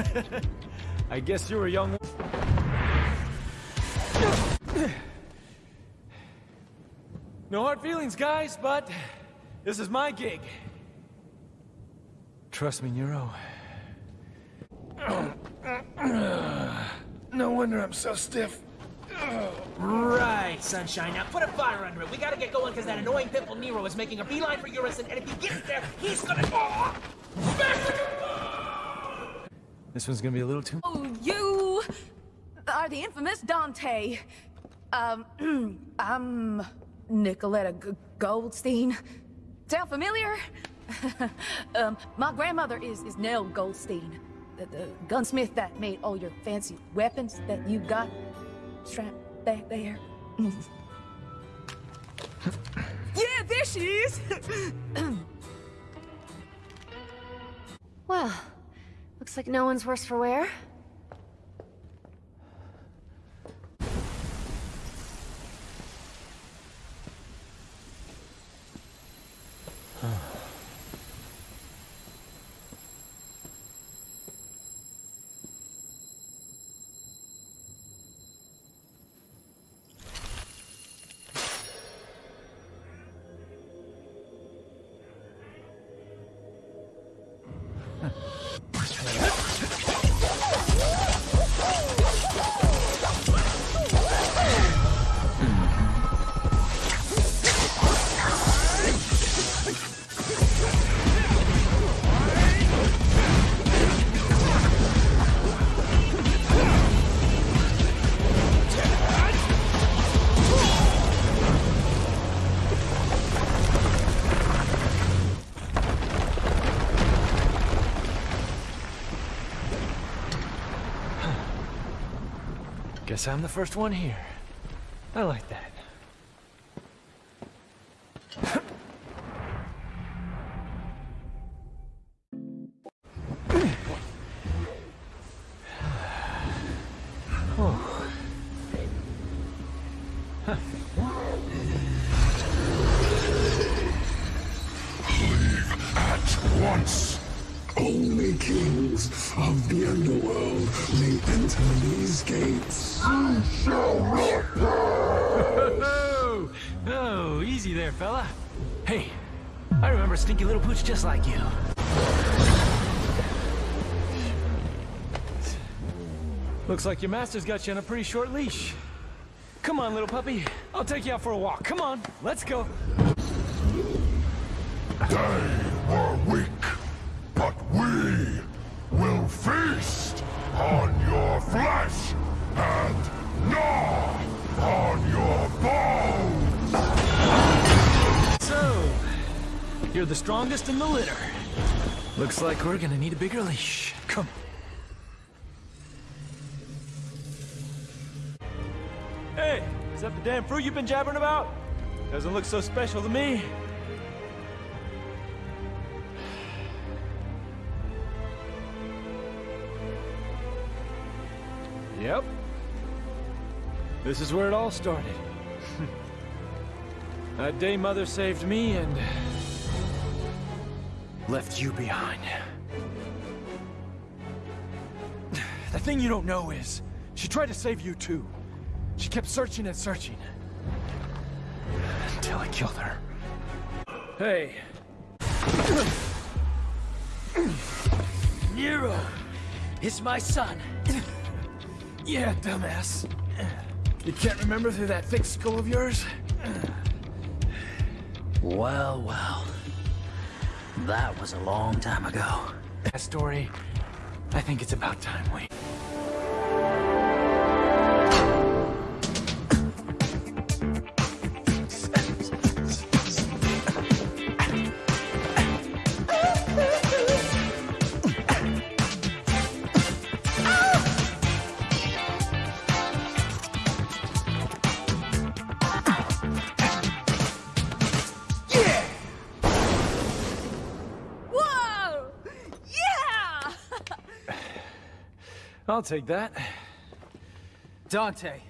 I guess you were young. No hard feelings, guys, but this is my gig. Trust me, Nero. No wonder I'm so stiff. Right, Sunshine. Now put a fire under it. We gotta get going because that annoying pimple Nero is making a beeline for Urizen, and if he gets there, he's gonna... This one's gonna be a little too... Oh, you are the infamous Dante. Um, I'm Nicoletta G Goldstein. Sound familiar? um, my grandmother is, is Nell Goldstein, the, the gunsmith that made all your fancy weapons that you got strapped back there. yeah, there she is! Well, looks like no one's worse for wear. Guess I'm the first one here. I like that. Leave At once. Only kings of the underworld may enter these gates. You shall not Oh, oh, easy there, fella. Hey, I remember a stinky little pooch just like you. Looks like your master's got you on a pretty short leash. Come on, little puppy. I'll take you out for a walk. Come on, let's go. They were weak, but we feast on your flesh and gnaw on your bones. So, you're the strongest in the litter. Looks like we're gonna need a bigger leash. Come. Hey, is that the damn fruit you've been jabbering about? Doesn't look so special to me. Yep. This is where it all started. that day Mother saved me and... left you behind. The thing you don't know is, she tried to save you too. She kept searching and searching. Until I killed her. Hey. Nero! It's my son. Yeah, dumbass. You can't remember through that thick skull of yours? Well, well. That was a long time ago. That story, I think it's about time we... I'll take that. Dante,